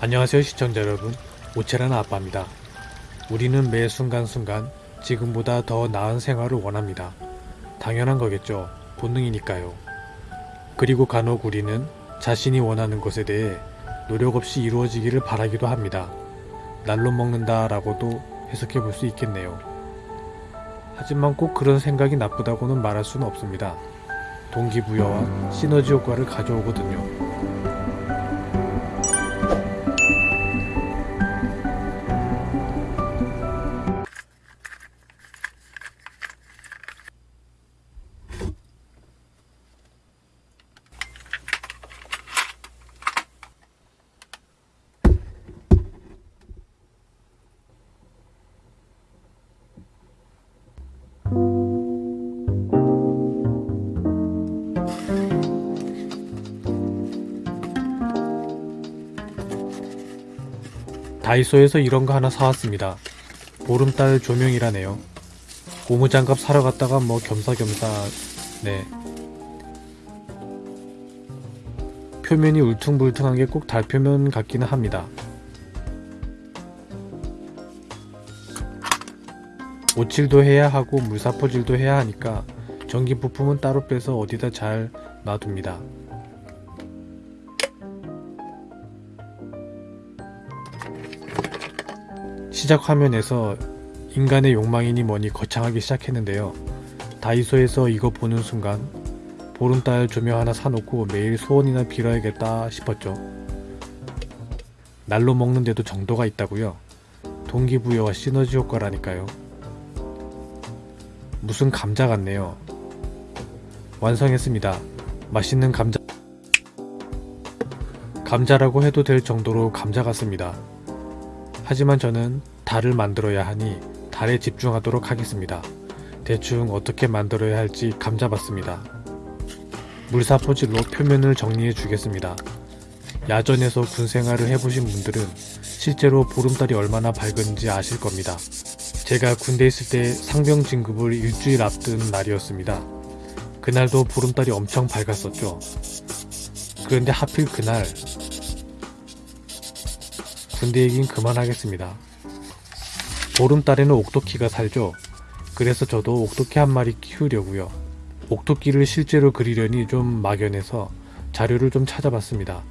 안녕하세요 시청자 여러분. 오체라는 아빠입니다. 우리는 매 순간순간 지금보다 더 나은 생활을 원합니다. 당연한 거겠죠. 본능이니까요. 그리고 간혹 우리는 자신이 원하는 것에 대해 노력 없이 이루어지기를 바라기도 합니다. 날로 먹는다 라고도 해석해 볼 수 있겠네요. 하지만 꼭 그런 생각이 나쁘다고는 말할 수는 없습니다 동기부여와 시너지 효과를 가져오거든요 다이소에서 이런 거 하나 사왔습니다. 보름달 조명이라네요. 고무장갑 사러 갔다가 뭐 겸사겸사 네 표면이 울퉁불퉁한 게 꼭 달 표면 같기는 합니다. 오칠도 해야 하고 물사포질도 해야 하니까 전기 부품은 따로 빼서 어디다 잘 놔둡니다. 시작 화면에서 인간의 욕망이니 뭐니 거창하기 시작했는데요. 다이소에서 이거 보는 순간 보름달 조명 하나 사놓고 매일 소원이나 빌어야겠다 싶었죠. 날로 먹는데도 정도가 있다고요. 동기부여와 시너지 효과라니까요. 무슨 감자 같네요. 완성했습니다. 맛있는 감자. 감자라고 해도 될 정도로 감자 같습니다. 하지만 저는 달을 만들어야 하니 달에 집중하도록 하겠습니다. 대충 어떻게 만들어야 할지 감잡았습니다. 물사포질로 표면을 정리해 주겠습니다. 야전에서 군 생활을 해보신 분들은 실제로 보름달이 얼마나 밝은지 아실 겁니다. 제가 군대 있을 때 상병 진급을 일주일 앞둔 날이었습니다. 그날도 보름달이 엄청 밝았었죠. 그런데 하필 그날 군대 얘긴 그만하겠습니다. 보름달에는 옥토끼가 살죠. 그래서 저도 옥토끼 한 마리 키우려고요. 옥토끼를 실제로 그리려니 좀 막연해서 자료를 좀 찾아봤습니다.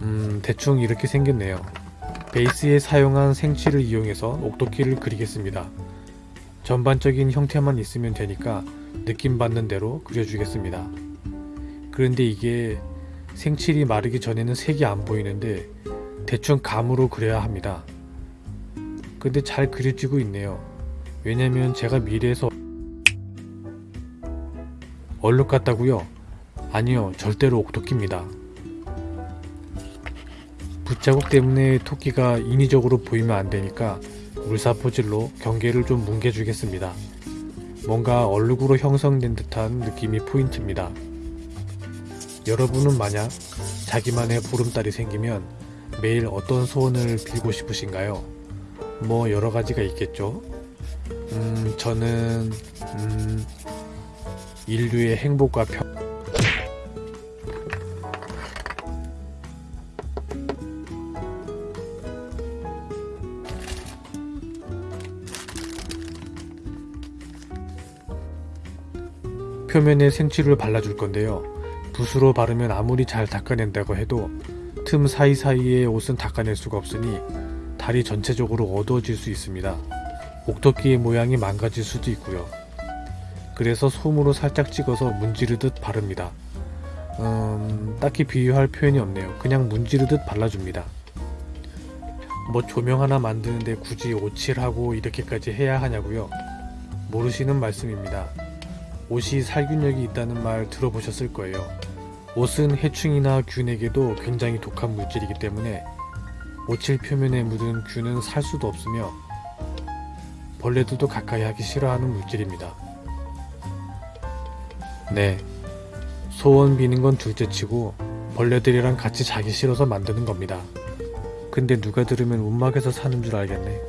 음, 대충 이렇게 생겼네요. 베이스에 사용한 생치를 이용해서 옥토끼를 그리겠습니다. 전반적인 형태만 있으면 되니까 느낌 받는 대로 그려주겠습니다. 그런데 이게 생칠이 마르기 전에는 색이 안 보이는데 대충 감으로 그려야 합니다. 근데 잘 그려지고 있네요. 왜냐면 제가 미래에서 얼룩 같다고요? 아니요 절대로 옥토끼입니다. 붓자국 때문에 토끼가 인위적으로 보이면 안되니까 물사포질로 경계를 좀 뭉개주겠습니다. 뭔가 얼룩으로 형성된 듯한 느낌이 포인트입니다. 여러분은 만약 자기만의 보름달이 생기면 매일 어떤 소원을 빌고 싶으신가요? 뭐 여러가지가 있겠죠? 음, 저는, 음, 인류의 행복과 평, 표면에 생치를 발라줄 건데요. 붓으로 바르면 아무리 잘 닦아낸다고 해도 틈 사이사이에 옷은 닦아낼 수가 없으니 달이 전체적으로 어두워질 수 있습니다. 옥토끼의 모양이 망가질 수도 있고요. 그래서 솜으로 살짝 찍어서 문지르듯 바릅니다. 음, 딱히 비유할 표현이 없네요. 그냥 문지르듯 발라줍니다. 뭐 조명 하나 만드는데 굳이 오칠하고 이렇게까지 해야 하냐고요? 모르시는 말씀입니다. 옷이 살균력이 있다는 말 들어보셨을 거예요. 옷은 해충이나 균에게도 굉장히 독한 물질이기 때문에 오칠 표면에 묻은 균은 살 수도 없으며 벌레들도 가까이 하기 싫어하는 물질입니다. 네, 소원 비는 건 둘째치고 벌레들이랑 같이 자기 싫어서 만드는 겁니다. 근데 누가 들으면 운막에서 사는 줄 알겠네.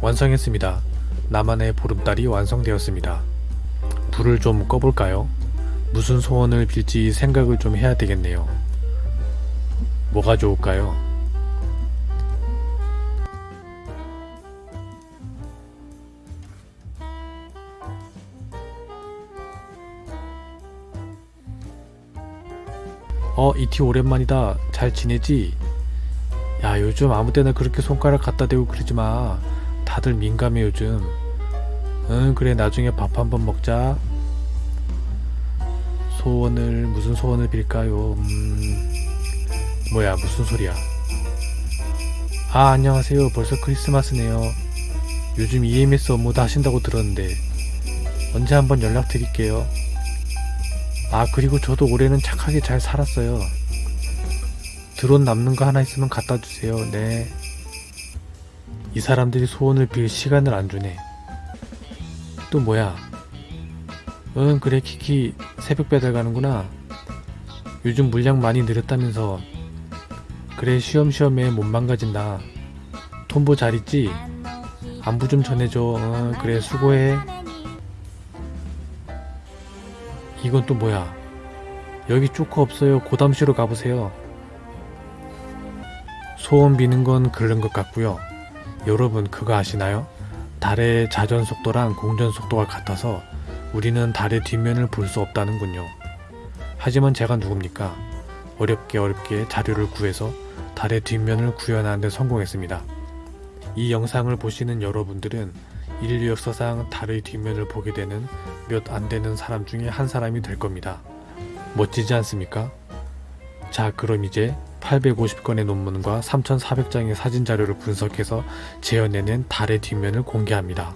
완성했습니다. 나만의 보름달이 완성되었습니다. 불을 좀 꺼볼까요? 무슨 소원을 빌지 생각을 좀 해야 되겠네요. 뭐가 좋을까요? 어, 이티 오랜만이다. 잘 지내지? 야, 요즘 아무 때나 그렇게 손가락 갖다 대고 그러지 마. 다들 민감해, 요즘. 응, 그래, 나중에 밥 한번 먹자. 소원을, 무슨 소원을 빌까요? 음, 뭐야, 무슨 소리야. 아, 안녕하세요. 벌써 크리스마스네요. 요즘 EMS 업무도 하신다고 들었는데, 언제 한번 연락드릴게요. 아, 그리고 저도 올해는 착하게 잘 살았어요. 드론 남는 거 하나 있으면 갖다 주세요. 네. 이 사람들이 소원을 빌 시간을 안 주네. 또 뭐야? 응, 그래, 키키. 새벽 배달 가는구나. 요즘 물량 많이 늘었다면서. 그래, 쉬엄쉬엄 해. 못 망가진다. 톰보 잘 있지? 안부 좀 전해줘. 응, 그래, 수고해. 이건 또 뭐야? 여기 쪼커 없어요. 고담시로 가보세요. 소원 비는 건 그런 것 같고요. 여러분 그거 아시나요? 달의 자전 속도랑 공전 속도가 같아서 우리는 달의 뒷면을 볼 수 없다는군요. 하지만 제가 누굽니까? 어렵게 어렵게 자료를 구해서 달의 뒷면을 구현하는 데 성공했습니다. 이 영상을 보시는 여러분들은 인류 역사상 달의 뒷면을 보게 되는 몇 안 되는 사람 중에 한 사람이 될 겁니다. 멋지지 않습니까? 자, 그럼 이제 850건의 논문과 3,400장의 사진 자료를 분석해서 재현해낸 달의 뒷면을 공개합니다.